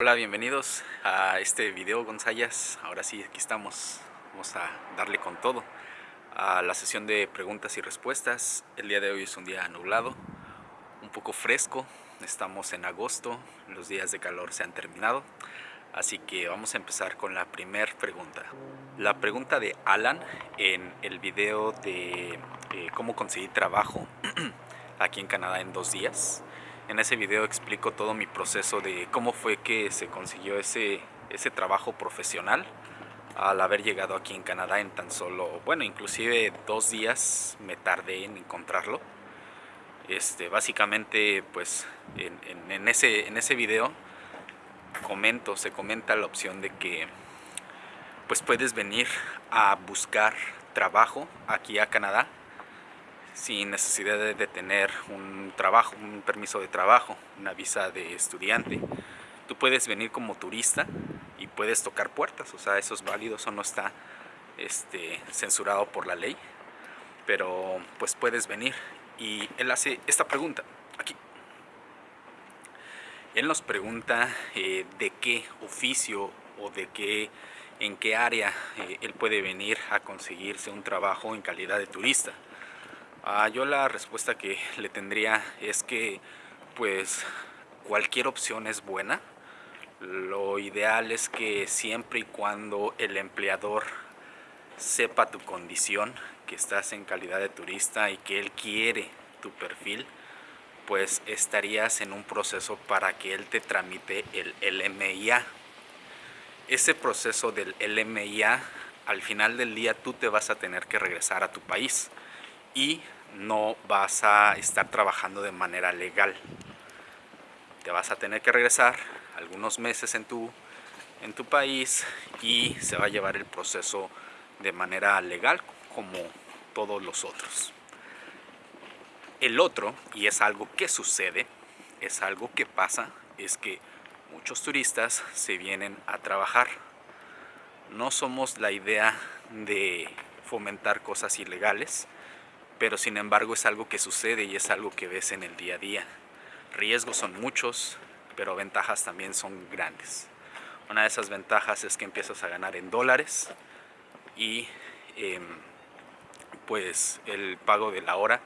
Hola, bienvenidos a este video Gonzayas. Ahora sí, aquí estamos. Vamos a darle con todo a la sesión de preguntas y respuestas. El día de hoy es un día nublado, un poco fresco. Estamos en agosto, los días de calor se han terminado. Así que vamos a empezar con la primera pregunta. La pregunta de Alan en el video de eh, cómo conseguir trabajo aquí en Canadá en dos días. En ese video explico todo mi proceso de cómo fue que se consiguió ese, ese trabajo profesional al haber llegado aquí en Canadá en tan solo, bueno, inclusive dos días me tardé en encontrarlo. Este, básicamente, pues, en, en, ese, en ese video comento, se comenta la opción de que pues puedes venir a buscar trabajo aquí a Canadá sin necesidad de tener un trabajo, un permiso de trabajo, una visa de estudiante. Tú puedes venir como turista y puedes tocar puertas, o sea, eso es válido, eso no está este, censurado por la ley, pero pues puedes venir. Y él hace esta pregunta, aquí. Él nos pregunta eh, de qué oficio o de qué, en qué área eh, él puede venir a conseguirse un trabajo en calidad de turista. Ah, yo la respuesta que le tendría es que pues cualquier opción es buena. Lo ideal es que siempre y cuando el empleador sepa tu condición, que estás en calidad de turista y que él quiere tu perfil, pues estarías en un proceso para que él te tramite el LMIA. Ese proceso del LMIA, al final del día tú te vas a tener que regresar a tu país y no vas a estar trabajando de manera legal. Te vas a tener que regresar algunos meses en tu, en tu país y se va a llevar el proceso de manera legal como todos los otros. El otro, y es algo que sucede, es algo que pasa, es que muchos turistas se vienen a trabajar. No somos la idea de fomentar cosas ilegales, pero sin embargo es algo que sucede y es algo que ves en el día a día. Riesgos son muchos, pero ventajas también son grandes. Una de esas ventajas es que empiezas a ganar en dólares y em, pues el pago de la hora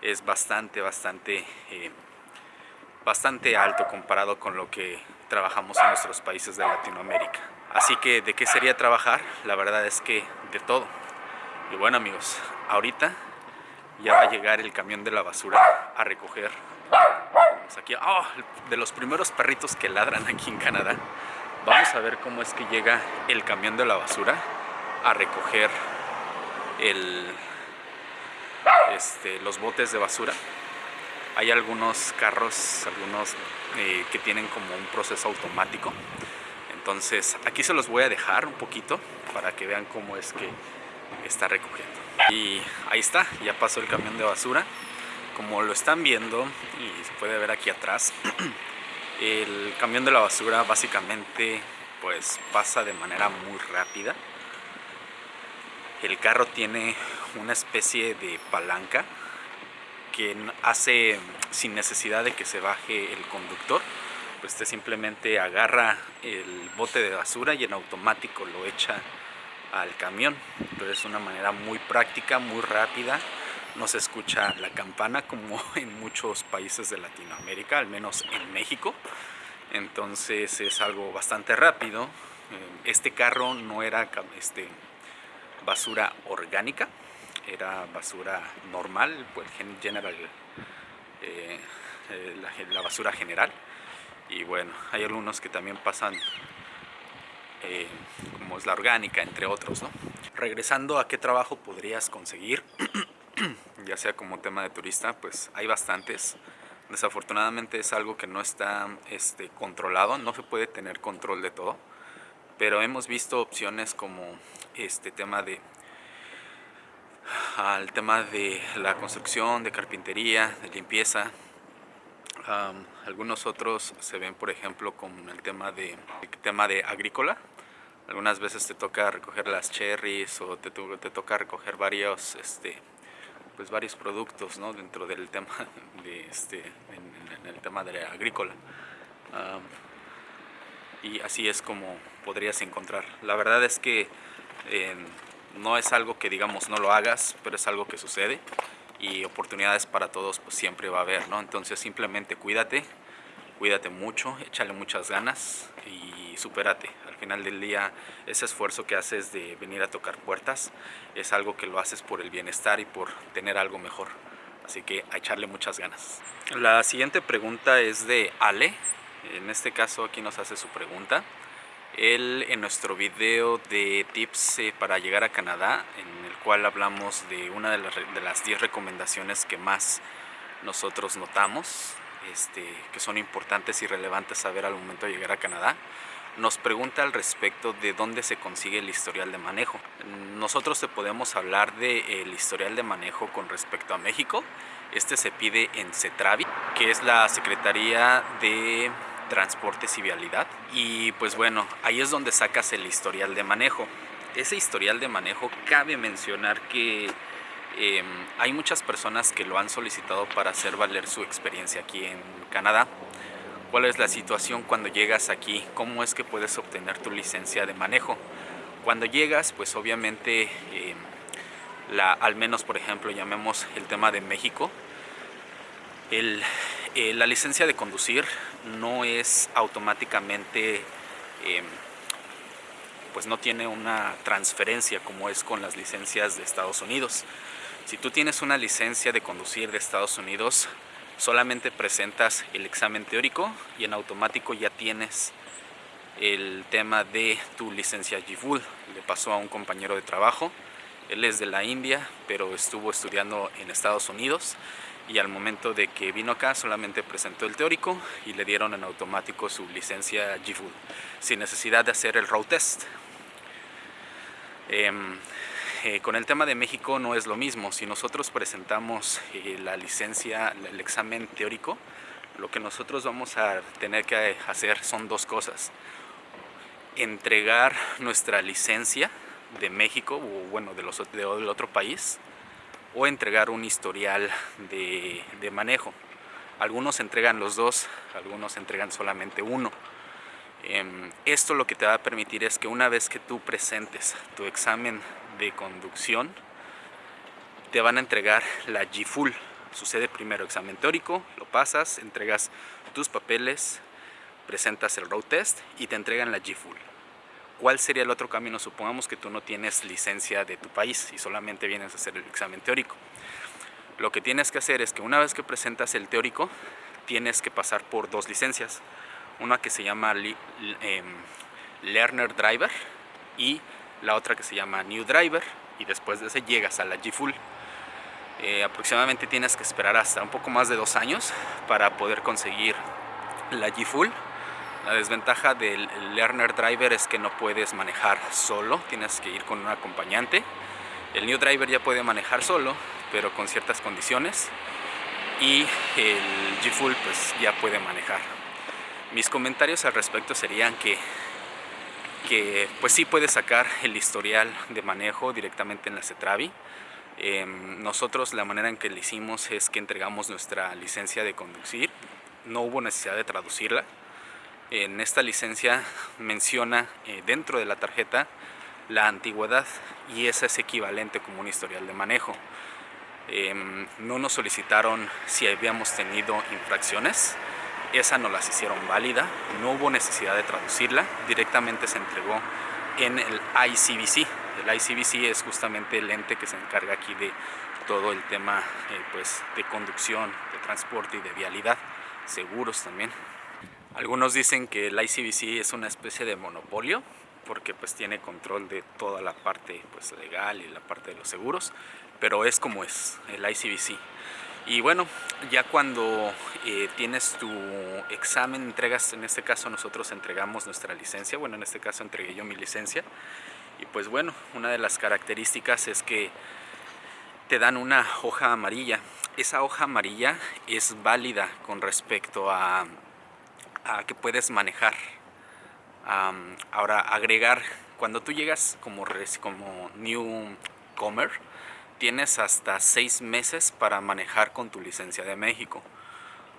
es bastante, bastante, em, bastante alto comparado con lo que trabajamos en nuestros países de Latinoamérica. Así que, ¿de qué sería trabajar? La verdad es que de todo. Y bueno amigos, ahorita ya va a llegar el camión de la basura a recoger. Aquí, oh, de los primeros perritos que ladran aquí en Canadá. Vamos a ver cómo es que llega el camión de la basura a recoger el, este, los botes de basura. Hay algunos carros, algunos eh, que tienen como un proceso automático. Entonces aquí se los voy a dejar un poquito para que vean cómo es que está recogiendo y ahí está, ya pasó el camión de basura. Como lo están viendo, y se puede ver aquí atrás, el camión de la basura básicamente pues pasa de manera muy rápida. El carro tiene una especie de palanca que hace sin necesidad de que se baje el conductor pues usted simplemente agarra el bote de basura y en automático lo echa al camión. Entonces es una manera muy práctica, muy rápida. No se escucha la campana como en muchos países de Latinoamérica, al menos en México. Entonces es algo bastante rápido. Eh, este carro no era este, basura orgánica, era basura normal, pues general, eh, eh, la, la basura general. Y bueno, hay algunos que también pasan eh, como es la orgánica, entre otros. ¿no? Regresando a qué trabajo podrías conseguir, ya sea como tema de turista, pues hay bastantes. Desafortunadamente es algo que no está este, controlado, no se puede tener control de todo, pero hemos visto opciones como este tema de al tema de la construcción, de carpintería, de limpieza. algunos otros se ven, por ejemplo, con el tema de, el tema de agrícola, algunas veces te toca recoger las cherries o te, te toca recoger varios, este, pues varios productos ¿no? dentro del tema de este, en, el tema de agrícola. y así es como podrías encontrar. La verdad es que eh, no es algo que digamos no lo hagas, pero es algo que sucede y oportunidades para todos pues siempre va a haber, ¿no? Entonces simplemente cuídate, cuídate mucho, échale muchas ganas y supérate. Al final del día ese esfuerzo que haces de venir a tocar puertas es algo que lo haces por el bienestar y por tener algo mejor. Así que a echarle muchas ganas. La siguiente pregunta es de Ale. En este caso aquí nos hace su pregunta. Él en nuestro video de tips eh, para llegar a Canadá, en el cual hablamos de una de las 10 recomendaciones que más nosotros notamos, este, que son importantes y relevantes saber al momento de llegar a Canadá, nos pregunta al respecto de dónde se consigue el historial de manejo. Nosotros te podemos hablar del historial de manejo con respecto a México. Este se pide en CETRAVI, que es la Secretaría de Transportes y Vialidad. Y pues bueno, ahí es donde sacas el historial de manejo. Ese historial de manejo cabe mencionar que em, hay muchas personas que lo han solicitado para hacer valer su experiencia aquí en Canadá cuál es la situación cuando llegas aquí, cómo es que puedes obtener tu licencia de manejo. Cuando llegas, pues obviamente, la, al menos por ejemplo, llamemos el tema de México, eh, la licencia de conducir no es automáticamente, em, pues no tiene una transferencia como es con las licencias de Estados Unidos. Si tú tienes una licencia de conducir de Estados Unidos, solamente presentas el examen teórico y en automático ya tienes el tema de tu licencia GFUL. Le pasó a un compañero de trabajo, él es de la India, pero estuvo estudiando en Estados Unidos y al momento de que vino acá solamente presentó el teórico y le dieron en automático su licencia GFUL, sin necesidad de hacer el road test. Em, eh, con el tema de México no es lo mismo. Si nosotros presentamos eh, la licencia, el examen teórico, lo que nosotros vamos a tener que hacer son dos cosas. Entregar nuestra licencia de México o bueno, de los, del otro país o entregar un historial de, de manejo. Algunos entregan los dos, algunos entregan solamente uno. Em, esto lo que te va a permitir es que una vez que tú presentes tu examen de conducción, te van a entregar la G-Full. Sucede primero examen teórico, lo pasas, entregas tus papeles, presentas el road test y te entregan la G-Full. ¿Cuál sería el otro camino? Supongamos que tú no tienes licencia de tu país y solamente vienes a hacer el examen teórico. Lo que tienes que hacer es que una vez que presentas el teórico, tienes que pasar por dos licencias una que se llama em, Learner Driver y la otra que se llama New Driver y después de ese llegas a la G-Full. Eh, aproximadamente tienes que esperar hasta un poco más de dos años para poder conseguir la G-Full. La desventaja del Learner Driver es que no puedes manejar solo, tienes que ir con un acompañante. El New Driver ya puede manejar solo, pero con ciertas condiciones. Y el G-Full pues ya puede manejar. Mis comentarios al respecto serían que, que pues sí puedes sacar el historial de manejo directamente en la CETRAVI. Em, nosotros la manera en que lo hicimos es que entregamos nuestra licencia de conducir. No hubo necesidad de traducirla. En esta licencia menciona eh, dentro de la tarjeta la antigüedad y esa es equivalente como un historial de manejo. Em, no nos solicitaron si habíamos tenido infracciones esa no las hicieron válida, no hubo necesidad de traducirla, directamente se entregó en el ICBC. El ICBC es justamente el ente que se encarga aquí de todo el tema eh, pues, de conducción, de transporte y de vialidad, seguros también. Algunos dicen que el ICBC es una especie de monopolio porque pues tiene control de toda la parte pues, legal y la parte de los seguros, pero es como es el ICBC. Y bueno, ya cuando eh, tienes tu examen, entregas, en este caso nosotros entregamos nuestra licencia, bueno en este caso entregué yo mi licencia y pues bueno, una de las características es que te dan una hoja amarilla. Esa hoja amarilla es válida con respecto a, a que puedes manejar. ahora agregar, cuando tú llegas como, como newcomer, tienes hasta seis meses para manejar con tu licencia de México.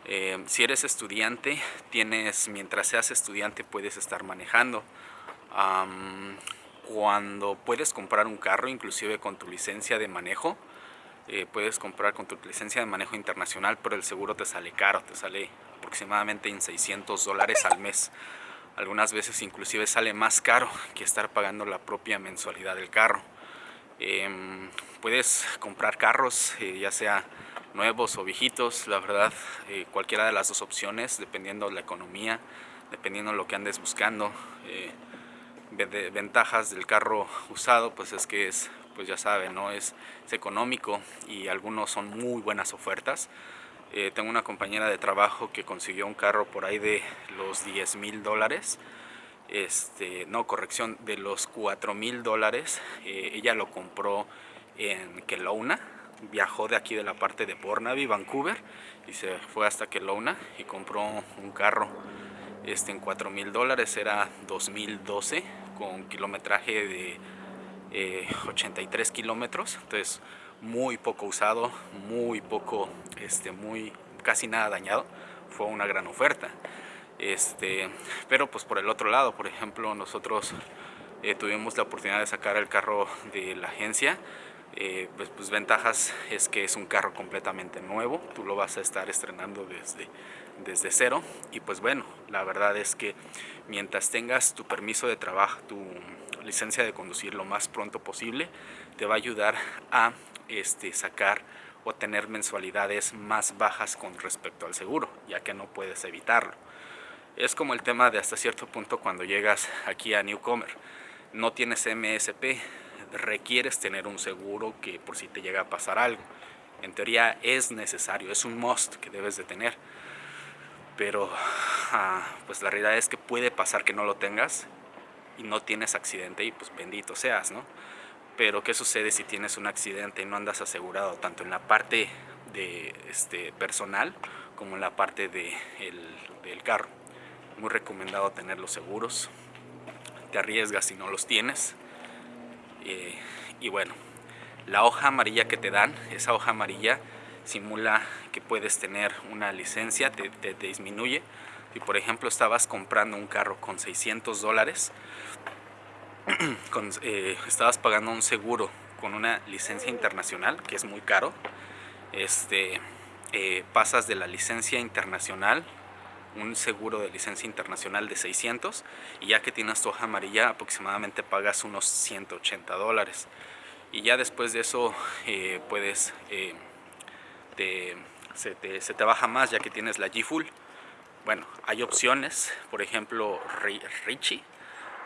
Eh, si eres estudiante, tienes, mientras seas estudiante puedes estar manejando. cuando puedes comprar un carro, inclusive con tu licencia de manejo, eh, puedes comprar con tu licencia de manejo internacional, pero el seguro te sale caro, te sale aproximadamente en 600 dólares al mes. Algunas veces inclusive sale más caro que estar pagando la propia mensualidad del carro. Em, puedes comprar carros, eh, ya sea nuevos o viejitos, la verdad, eh, cualquiera de las dos opciones, dependiendo de la economía, dependiendo de lo que andes buscando. ventajas del carro usado, pues es que es pues ya saben, ¿no? Es, económico y algunos son muy buenas ofertas. Eh, tengo una compañera de trabajo que consiguió un carro por ahí de los 10 mil dólares. Este, no, corrección, de los 4 mil dólares. Eh, ella lo compró en Kelowna. Viajó de aquí de la parte de Burnaby, Vancouver, y se fue hasta Kelowna y compró un carro este, en 4 mil dólares. Era 2012 con kilometraje de 83 eh, kilómetros, entonces muy poco usado, muy poco, este, muy, casi nada dañado, fue una gran oferta. Este, pero pues por el otro lado, por ejemplo, nosotros eh, tuvimos la oportunidad de sacar el carro de la agencia, eh, pues, pues, ventajas es que es un carro completamente nuevo, tú lo vas a estar estrenando desde, desde cero y pues bueno, la verdad es que mientras tengas tu permiso de trabajo, tu licencia de conducir lo más pronto posible, te va a ayudar a este, sacar o tener mensualidades más bajas con respecto al seguro, ya que no puedes evitarlo. Es como el tema de hasta cierto punto cuando llegas aquí a Newcomer. No tienes MSP, requieres tener un seguro que por si te llega a pasar algo. En teoría es necesario, es un must que debes de tener. Pero ah, pues la realidad es que puede pasar que no lo tengas y no tienes accidente y pues bendito seas, ¿no? Pero ¿qué sucede si tienes un accidente y no andas asegurado tanto en la parte de este, personal como en la parte de del carro? Muy recomendado tener los seguros. Te arriesgas si no los tienes. Eh, y bueno, la hoja amarilla que te dan, esa hoja amarilla simula que puedes tener una licencia, te, te disminuye si por ejemplo estabas comprando un carro con 600 dólares, eh, estabas pagando un seguro con una licencia internacional, que es muy caro, este, eh, pasas de la licencia internacional, un seguro de licencia internacional de 600, y ya que tienes tu hoja amarilla aproximadamente pagas unos 180 dólares. Y ya después de eso eh, puedes, se, te, se te baja más ya que tienes la G-Full bueno, hay opciones, por ejemplo, Richie,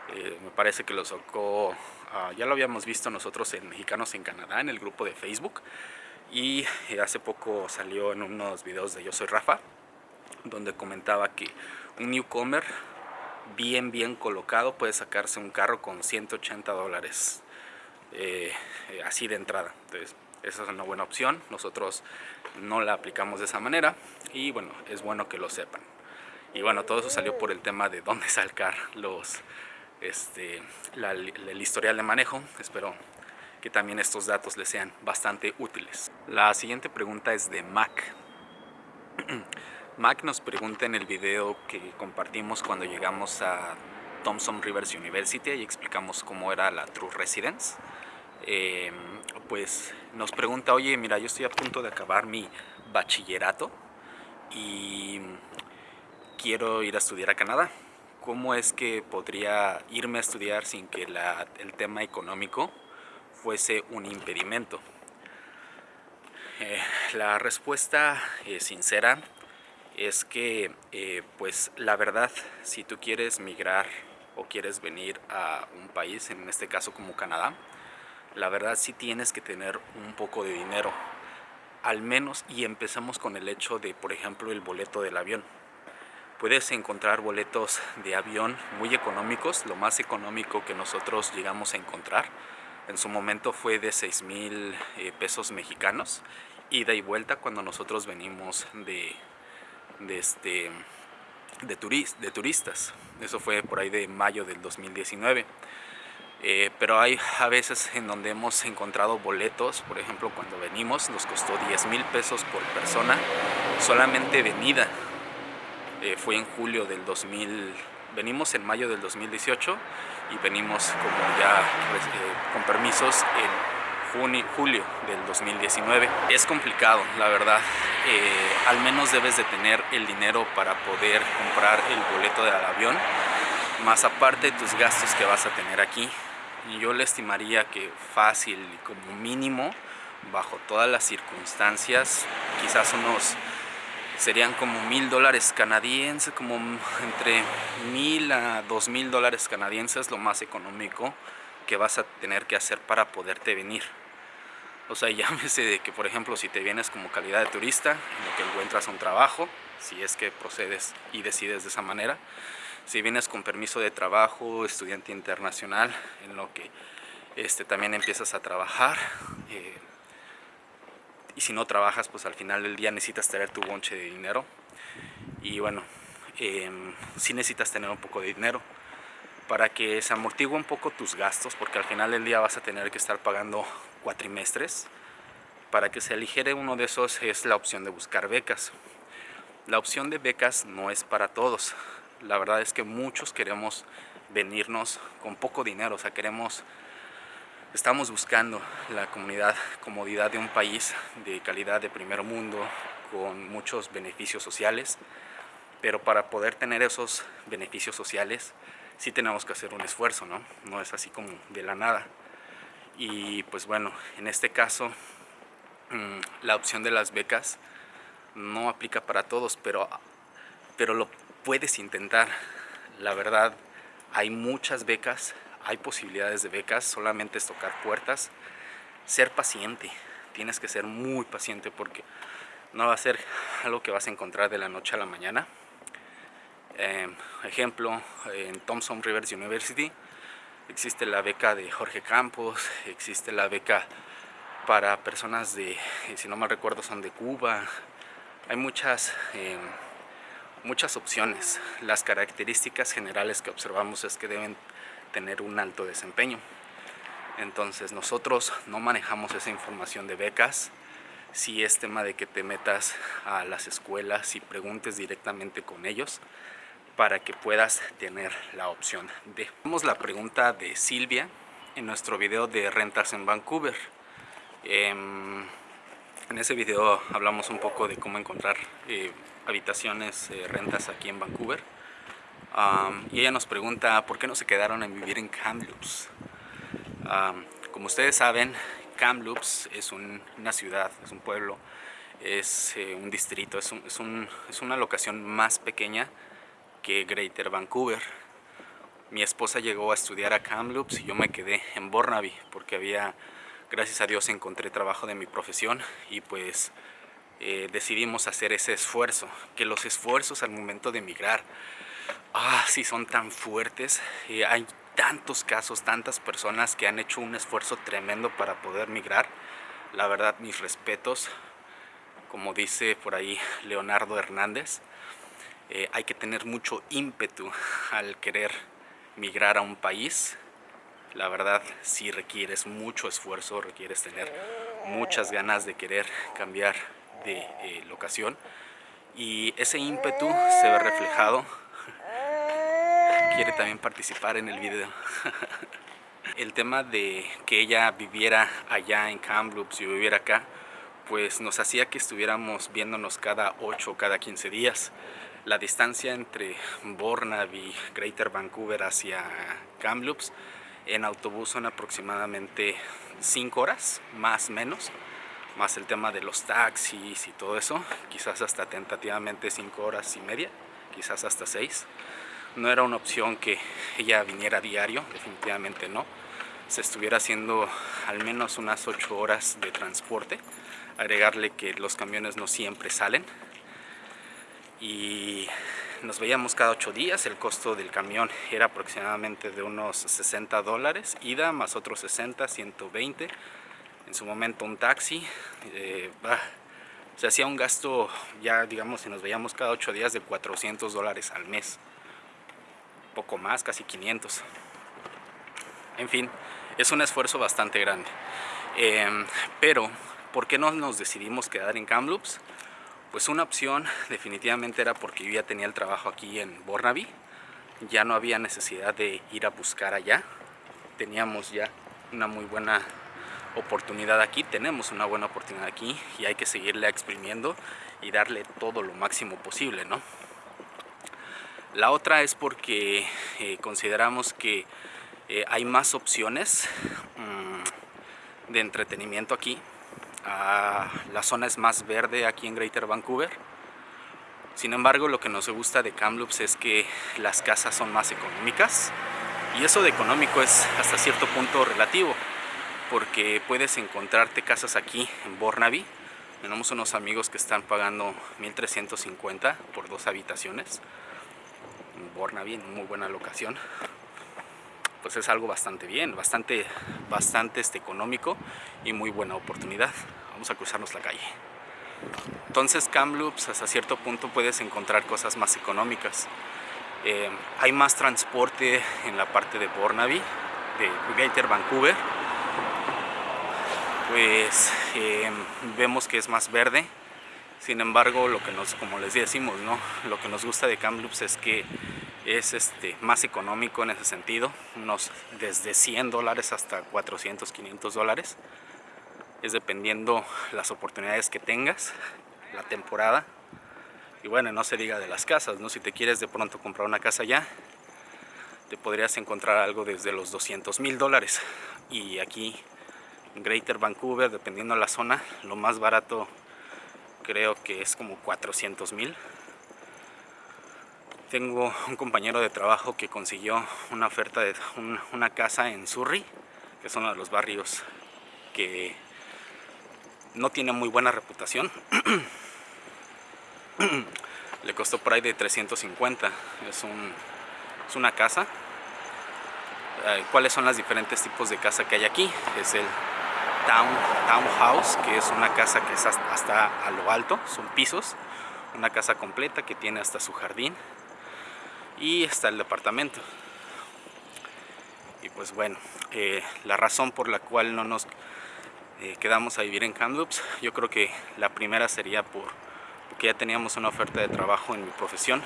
eh, me parece que lo sacó, ah, ya lo habíamos visto nosotros en Mexicanos en Canadá, en el grupo de Facebook, y eh, hace poco salió en unos videos de Yo Soy Rafa, donde comentaba que un newcomer bien bien colocado puede sacarse un carro con 180 dólares eh, así de entrada entonces esa es una buena opción nosotros no la aplicamos de esa manera y bueno es bueno que lo sepan y bueno, todo eso salió por el tema de dónde sacar los, este, el historial de manejo. Espero que también estos datos les sean bastante útiles. La siguiente pregunta es de Mac. Mac nos pregunta en el video que compartimos cuando llegamos a Thompson Rivers University y explicamos cómo era la True Residence. Em, pues nos pregunta, oye, mira, yo estoy a punto de acabar mi bachillerato y quiero ir a estudiar a Canadá. ¿Cómo es que podría irme a estudiar sin que el tema económico fuese un impedimento? Eh, la respuesta eh, sincera es que, eh, pues la verdad, si tú quieres migrar o quieres venir a un país, en este caso como Canadá, la verdad sí tienes que tener un poco de dinero, al menos, y empezamos con el hecho de, por ejemplo, el boleto del avión puedes encontrar boletos de avión muy económicos, lo más económico que nosotros llegamos a encontrar. En su momento fue de 6 mil eh, pesos mexicanos, ida y vuelta cuando nosotros venimos de, de, este, de, de turistas. Eso fue por ahí de mayo del 2019. Eh, pero hay a veces en donde hemos encontrado boletos, por ejemplo cuando venimos nos costó 10 mil pesos por persona, solamente venida, eh, fue en julio del 2000, venimos en mayo del 2018 y venimos como ya eh, con permisos en junio, julio del 2019. Es complicado, la verdad, al menos debes de tener el dinero para poder comprar el boleto del avión, más aparte tus gastos que vas a tener aquí. Yo le estimaría que fácil como mínimo bajo todas las circunstancias quizás unos serían como mil dólares canadienses como entre mil a dos mil dólares canadienses lo más económico que vas a tener que hacer para poderte venir o sea llámese de que por ejemplo si te vienes como calidad de turista en lo que encuentras un trabajo si es que procedes y decides de esa manera si vienes con permiso de trabajo, estudiante internacional, en lo que este, también empiezas a trabajar. Eh, y si no trabajas, pues al final del día necesitas tener tu bonche de dinero. Y bueno, eh, sí necesitas tener un poco de dinero para que se amortigue un poco tus gastos, porque al final del día vas a tener que estar pagando cuatrimestres. Para que se aligere uno de esos es la opción de buscar becas. La opción de becas no es para todos la verdad es que muchos queremos venirnos con poco dinero, o sea, queremos, estamos buscando la comunidad, comodidad de un país de calidad de primer mundo, con muchos beneficios sociales, pero para poder tener esos beneficios sociales sí tenemos que hacer un esfuerzo, ¿no? No es así como de la nada. Y pues bueno, en este caso mm, la opción de las becas no aplica para todos, pero, pero lo puedes intentar. La verdad, hay muchas becas, hay posibilidades de becas, solamente es tocar puertas. Ser paciente, tienes que ser muy paciente porque no va a ser algo que vas a encontrar de la noche a la mañana. Em, ejemplo, en Thompson Rivers University existe la beca de Jorge Campos, existe la beca para personas de, si no mal recuerdo, son de Cuba. Hay muchas... Em, muchas opciones. Las características generales que observamos es que deben tener un alto desempeño. Entonces nosotros no manejamos esa información de becas. Si es tema de que te metas a las escuelas y preguntes directamente con ellos para que puedas tener la opción de. Vamos la pregunta de Silvia en nuestro video de rentas en Vancouver. Em, en ese video hablamos un poco de cómo encontrar eh, habitaciones, eh, rentas aquí en Vancouver. y ella nos pregunta por qué no se quedaron en vivir en Kamloops. como ustedes saben, Kamloops es una ciudad, es un pueblo, es eh, un distrito, es, es, una locación más pequeña que Greater Vancouver. Mi esposa llegó a estudiar a Kamloops y yo me quedé en Burnaby porque había, gracias a Dios, encontré trabajo de mi profesión y pues eh, decidimos hacer ese esfuerzo, que los esfuerzos al momento de emigrar, ah, sí son tan fuertes, eh, hay tantos casos, tantas personas que han hecho un esfuerzo tremendo para poder migrar, la verdad mis respetos, como dice por ahí Leonardo Hernández, eh, hay que tener mucho ímpetu al querer migrar a un país, la verdad si requieres mucho esfuerzo, requieres tener muchas ganas de querer cambiar de eh, locación. Y ese ímpetu se ve reflejado. Quiere también participar en el video. El tema de que ella viviera allá en Kamloops y viviera acá pues nos hacía que estuviéramos viéndonos cada 8 o cada 15 días la distancia entre Burnaby, Greater Vancouver hacia Kamloops en autobús son aproximadamente 5 horas, más menos más el tema de los taxis y todo eso, quizás hasta tentativamente 5 horas y media, quizás hasta 6. No era una opción que ella viniera diario, definitivamente no. Se estuviera haciendo al menos unas 8 horas de transporte, agregarle que los camiones no siempre salen. Y nos veíamos cada 8 días, el costo del camión era aproximadamente de unos 60 dólares, ida más otros 60, 120 en su momento un taxi, eh, se hacía un gasto ya digamos si nos veíamos cada ocho días de 400 dólares al mes, poco más, casi 500. En fin, es un esfuerzo bastante grande. Em, pero, ¿por qué no nos decidimos quedar en Kamloops? Pues una opción definitivamente era porque yo ya tenía el trabajo aquí en Burnaby. Ya no había necesidad de ir a buscar allá. Teníamos ya una muy buena oportunidad aquí, tenemos una buena oportunidad aquí y hay que seguirle exprimiendo y darle todo lo máximo posible, ¿no? La otra es porque eh, consideramos que eh, hay más opciones mm, de entretenimiento aquí. Ah, la zona es más verde aquí en Greater Vancouver. Sin embargo, lo que nos gusta de Kamloops es que las casas son más económicas. Y eso de económico es hasta cierto punto relativo porque puedes encontrarte casas aquí en Burnaby. Tenemos unos amigos que están pagando 1350 por dos habitaciones en Burnaby, en muy buena locación. Pues es algo bastante bien, bastante, bastante este, económico y muy buena oportunidad. Vamos a cruzarnos la calle. Entonces Kamloops hasta cierto punto puedes encontrar cosas más económicas. Eh, hay más transporte en la parte de Burnaby, de Greater Vancouver pues em, vemos que es más verde sin embargo lo que nos como les decimos no lo que nos gusta de Kamloops es que es este más económico en ese sentido unos desde 100 dólares hasta 400 500 dólares. Es dependiendo las oportunidades que tengas la temporada. Y bueno no se diga de las casas no si te quieres de pronto comprar una casa ya te podrías encontrar algo desde los 200 mil dólares. Y aquí Greater Vancouver, dependiendo de la zona, lo más barato creo que es como 400 mil. Tengo un compañero de trabajo que consiguió una oferta de una casa en Surrey, que es uno de los barrios que no tiene muy buena reputación. Le costó por ahí de 350. Es, es una casa. Eh, ¿Cuáles son los diferentes tipos de casa que hay aquí? Es el townhouse, que es una casa que es hasta, a lo alto, son pisos, una casa completa que tiene hasta su jardín y está el departamento. Y pues bueno, eh, la razón por la cual no nos eh, quedamos a vivir en Kamloops, yo creo que la primera sería por porque ya teníamos una oferta de trabajo en mi profesión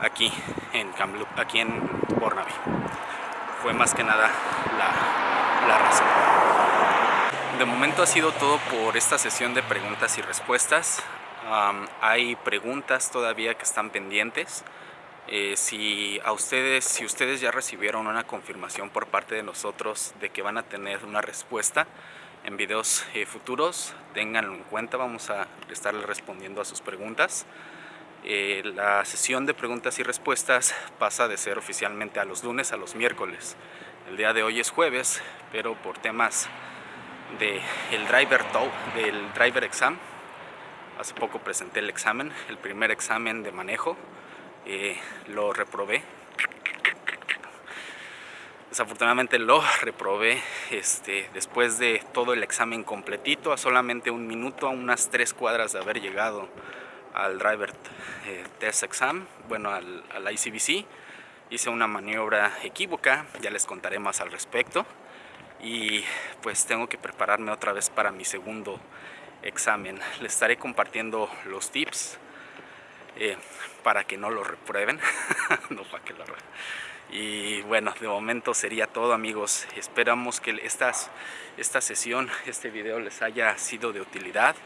aquí en Kamloops, aquí en Burnaby. Fue más que nada la, la razón. De momento ha sido todo por esta sesión de preguntas y respuestas. hay preguntas todavía que están pendientes. Eh, si a ustedes, si ustedes ya recibieron una confirmación por parte de nosotros de que van a tener una respuesta en videos eh, futuros, ténganlo en cuenta, vamos a estarles respondiendo a sus preguntas. Eh, la sesión de preguntas y respuestas pasa de ser oficialmente a los lunes a los miércoles. El día de hoy es jueves, pero por temas del el driver tow, del driver exam. Hace poco presenté el examen, el primer examen de manejo. Eh, lo reprobé. Desafortunadamente lo reprobé este, después de todo el examen completito, a solamente un minuto, a unas tres cuadras de haber llegado al driver eh, test exam, bueno, al, al ICBC. Hice una maniobra equívoca, ya les contaré más al respecto y pues tengo que prepararme otra vez para mi segundo examen. Les estaré compartiendo los tips eh, para que no lo reprueben, no para que lo Y bueno, de momento sería todo amigos. Esperamos que esta sesión, este video les haya sido de utilidad.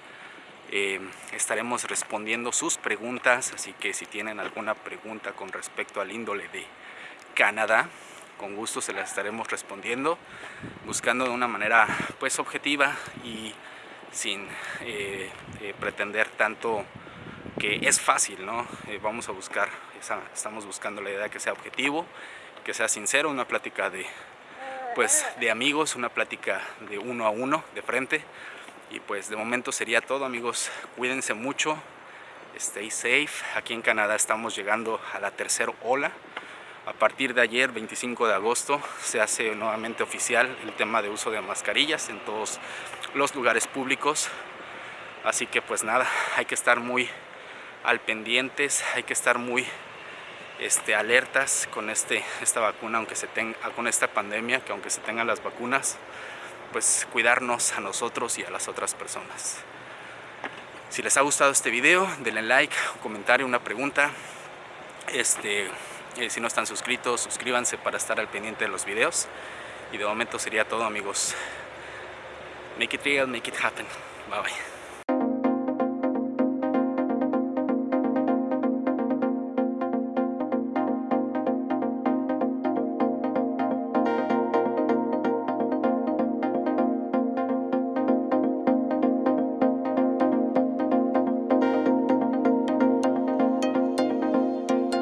Eh, estaremos respondiendo sus preguntas, así que si tienen alguna pregunta con respecto al índole de Canadá, con gusto se las estaremos respondiendo, buscando de una manera pues objetiva y sin eh, eh, pretender tanto que es fácil, ¿no? Eh, vamos a buscar, estamos buscando la idea que sea objetivo, que sea sincero, una plática de, pues, de amigos, una plática de uno a uno, de frente. Y pues de momento sería todo amigos, cuídense mucho, stay safe. Aquí en Canadá estamos llegando a la tercera ola. A partir de ayer, 25 de agosto, se hace nuevamente oficial el tema de uso de mascarillas en todos los lugares públicos. Así que pues nada, hay que estar muy al pendientes, hay que estar muy este, alertas con este, esta vacuna, aunque se tenga, con esta pandemia, que aunque se tengan las vacunas, pues cuidarnos a nosotros y a las otras personas. Si les ha gustado este video, denle like, un comentario, una pregunta. Este, eh, si no están suscritos, suscríbanse para estar al pendiente de los videos. Y de momento sería todo amigos. Make it real, make it happen. Bye bye.